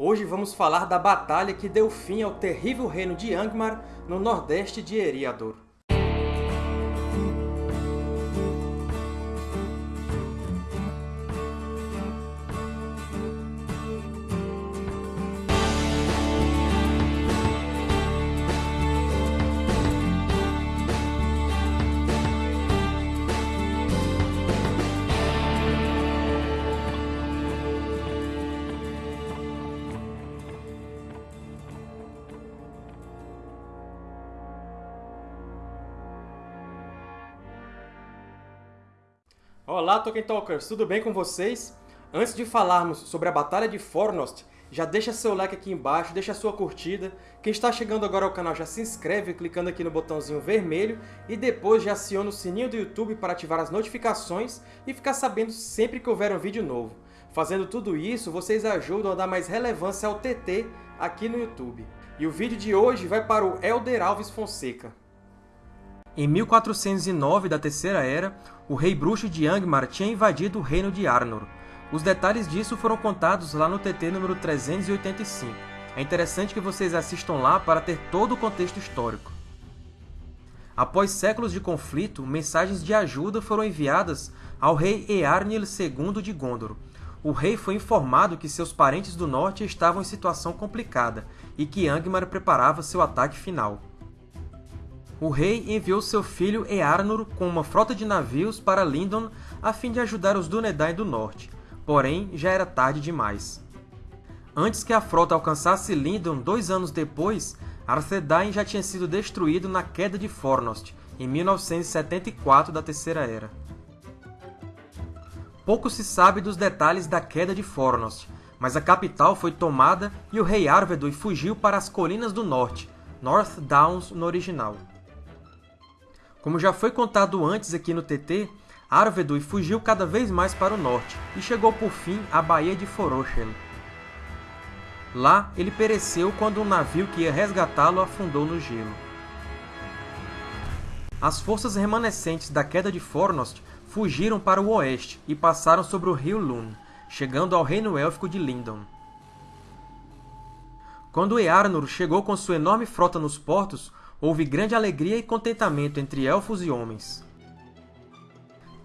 Hoje vamos falar da batalha que deu fim ao terrível reino de Angmar no nordeste de Eriador. Olá, Tolkien Talkers! Tudo bem com vocês? Antes de falarmos sobre a Batalha de Fornost, já deixa seu like aqui embaixo, deixa sua curtida. Quem está chegando agora ao canal já se inscreve clicando aqui no botãozinho vermelho e depois já aciona o sininho do YouTube para ativar as notificações e ficar sabendo sempre que houver um vídeo novo. Fazendo tudo isso, vocês ajudam a dar mais relevância ao TT aqui no YouTube. E o vídeo de hoje vai para o Elder Alves Fonseca. Em 1409 da Terceira Era, o rei bruxo de Angmar tinha invadido o reino de Arnor. Os detalhes disso foram contados lá no TT número 385. É interessante que vocês assistam lá para ter todo o contexto histórico. Após séculos de conflito, mensagens de ajuda foram enviadas ao rei Earnil II de Gondor. O rei foi informado que seus parentes do norte estavam em situação complicada e que Angmar preparava seu ataque final o rei enviou seu filho Earnur com uma frota de navios para Lindon a fim de ajudar os Dúnedain do Norte, porém já era tarde demais. Antes que a frota alcançasse Lindon dois anos depois, Arthedain já tinha sido destruído na Queda de Fornost, em 1974 da Terceira Era. Pouco se sabe dos detalhes da Queda de Fornost, mas a capital foi tomada e o rei Arvedui fugiu para as Colinas do Norte, North Downs no original. Como já foi contado antes aqui no TT, Arvedui fugiu cada vez mais para o norte e chegou por fim à Baía de Forochen. Lá, ele pereceu quando um navio que ia resgatá-lo afundou no gelo. As forças remanescentes da queda de Fornost fugiram para o oeste e passaram sobre o rio Lune, chegando ao reino élfico de Lindon. Quando Earnur chegou com sua enorme frota nos portos, houve grande alegria e contentamento entre elfos e homens.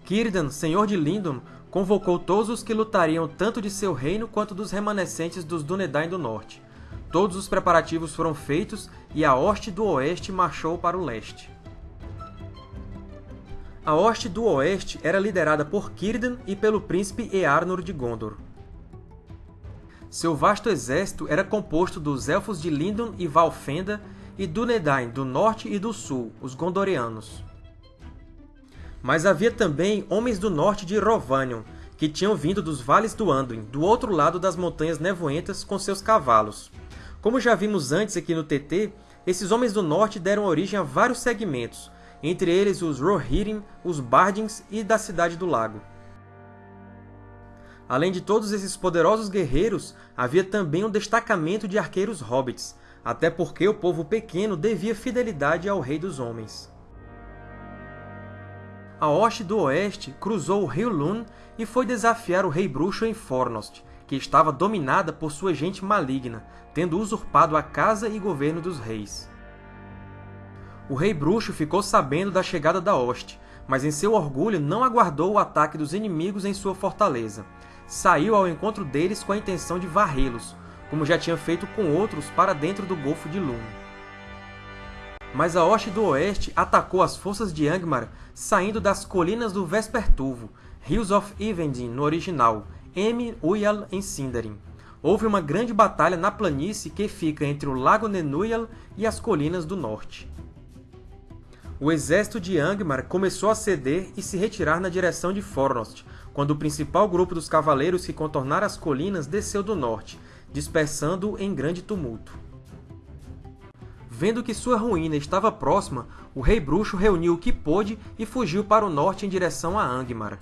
Círdan, senhor de Lindon, convocou todos os que lutariam tanto de seu reino quanto dos remanescentes dos Dúnedain do Norte. Todos os preparativos foram feitos e a Hoste do Oeste marchou para o leste. A Hoste do Oeste era liderada por Círdan e pelo príncipe Earnur de Gondor. Seu vasto exército era composto dos Elfos de Lindon e Valfenda e Dúnedain do norte e do sul, os Gondorianos. Mas havia também homens do norte de Rovanion, que tinham vindo dos vales do Anduin, do outro lado das Montanhas Nevoentas, com seus cavalos. Como já vimos antes aqui no TT, esses homens do norte deram origem a vários segmentos, entre eles os Rohirrim, os Bardins e da Cidade do Lago. Além de todos esses poderosos guerreiros, havia também um destacamento de arqueiros hobbits, até porque o povo pequeno devia fidelidade ao Rei dos Homens. A hoste do oeste cruzou o rio Lune e foi desafiar o Rei Bruxo em Fornost, que estava dominada por sua gente maligna, tendo usurpado a casa e governo dos reis. O Rei Bruxo ficou sabendo da chegada da hoste, mas em seu orgulho não aguardou o ataque dos inimigos em sua fortaleza. Saiu ao encontro deles com a intenção de varrê-los, como já tinha feito com outros para dentro do Golfo de Lune. Mas a hoste do oeste atacou as forças de Angmar saindo das colinas do Vespertuvo, Hills of Ivendin no original, M. Uyal em Sindarin. Houve uma grande batalha na planície que fica entre o Lago Nenuyal e as colinas do norte. O exército de Angmar começou a ceder e se retirar na direção de Fornost, quando o principal grupo dos cavaleiros que contornaram as colinas desceu do norte, dispersando-o em grande tumulto. Vendo que sua ruína estava próxima, o Rei Bruxo reuniu o que pôde e fugiu para o norte em direção a Angmar.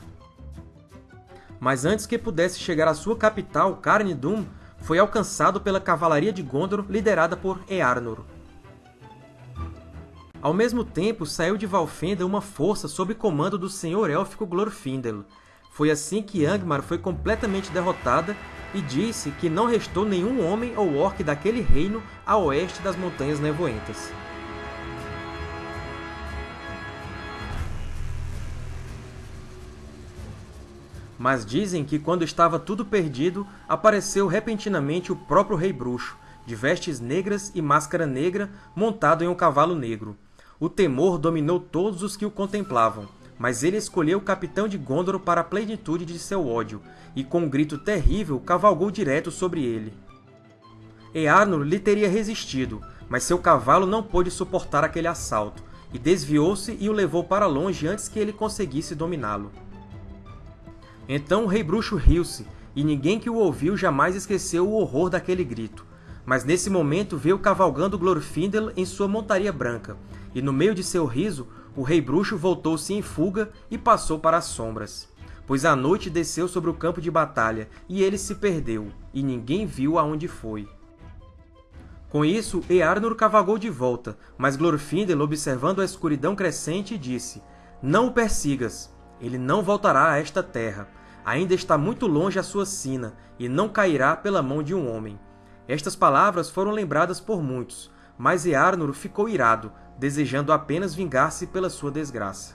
Mas antes que pudesse chegar à sua capital, Carnidum, foi alcançado pela cavalaria de Gondor liderada por Earnur. Ao mesmo tempo, saiu de Valfenda uma força sob comando do senhor élfico Glorfindel. Foi assim que Angmar foi completamente derrotada e disse que não restou nenhum homem ou orc daquele reino a oeste das Montanhas Nevoentas. Mas dizem que, quando estava tudo perdido, apareceu repentinamente o próprio Rei Bruxo, de vestes negras e máscara negra, montado em um cavalo negro. O temor dominou todos os que o contemplavam, mas ele escolheu o capitão de Gondor para a plenitude de seu ódio, e com um grito terrível cavalgou direto sobre ele. Earnur lhe teria resistido, mas seu cavalo não pôde suportar aquele assalto, e desviou-se e o levou para longe antes que ele conseguisse dominá-lo. Então o Rei Bruxo riu-se, e ninguém que o ouviu jamais esqueceu o horror daquele grito. Mas nesse momento veio cavalgando Glorfindel em sua montaria branca, e no meio de seu riso, o Rei Bruxo voltou-se em fuga e passou para as sombras. Pois a noite desceu sobre o campo de batalha, e ele se perdeu, e ninguém viu aonde foi. Com isso, Earnur cavalgou de volta, mas Glorfindel, observando a escuridão crescente, disse Não o persigas, ele não voltará a esta terra. Ainda está muito longe a sua sina, e não cairá pela mão de um homem. Estas palavras foram lembradas por muitos, mas Earnur ficou irado, desejando apenas vingar-se pela sua desgraça.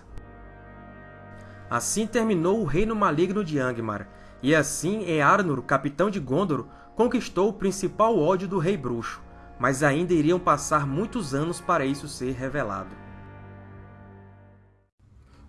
Assim terminou o reino maligno de Angmar, e assim Earnur, capitão de Gondor, conquistou o principal ódio do Rei Bruxo, mas ainda iriam passar muitos anos para isso ser revelado.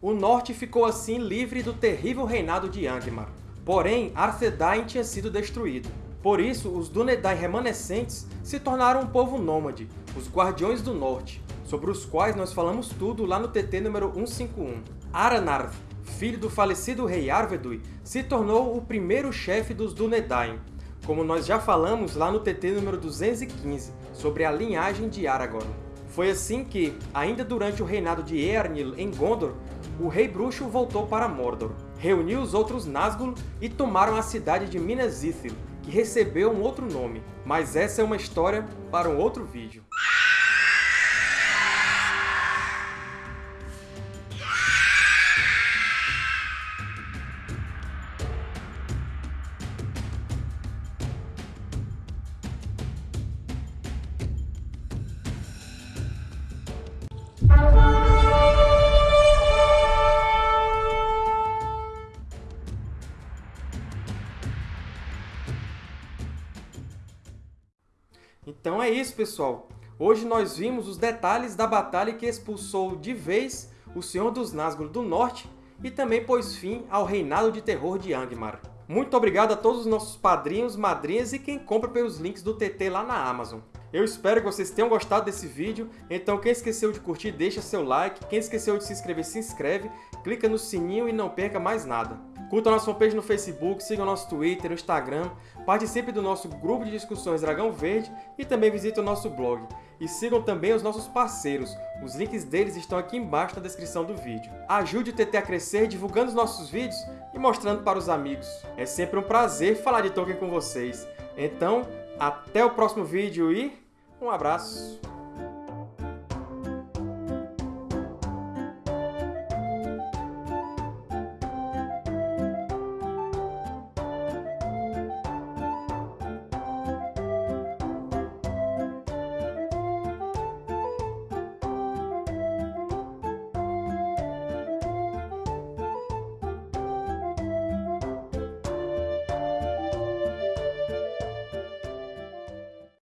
O norte ficou assim livre do terrível reinado de Angmar. Porém, Arthedain tinha sido destruído. Por isso, os Dúnedain remanescentes se tornaram um povo nômade, os Guardiões do Norte, sobre os quais nós falamos tudo lá no TT número 151. Aranarth, filho do falecido rei Arvedui, se tornou o primeiro chefe dos Dúnedain, como nós já falamos lá no TT número 215, sobre a linhagem de Aragorn. Foi assim que, ainda durante o reinado de Eärnil em Gondor, o Rei Bruxo voltou para Mordor, reuniu os outros Nazgûl e tomaram a cidade de Minas Ithil, que recebeu um outro nome, mas essa é uma história para um outro vídeo. É isso, pessoal! Hoje nós vimos os detalhes da batalha que expulsou de vez o Senhor dos Nazgûl do Norte e também pôs fim ao reinado de terror de Angmar. Muito obrigado a todos os nossos padrinhos, madrinhas e quem compra pelos links do TT lá na Amazon. Eu espero que vocês tenham gostado desse vídeo, então quem esqueceu de curtir, deixa seu like, quem esqueceu de se inscrever, se inscreve, clica no sininho e não perca mais nada. Curta nossa fanpage no Facebook, siga o nosso Twitter, Instagram, participe do nosso grupo de discussões Dragão Verde e também visite o nosso blog. E sigam também os nossos parceiros, os links deles estão aqui embaixo na descrição do vídeo. Ajude o TT a crescer divulgando os nossos vídeos e mostrando para os amigos. É sempre um prazer falar de Tolkien com vocês. Então, até o próximo vídeo e um abraço!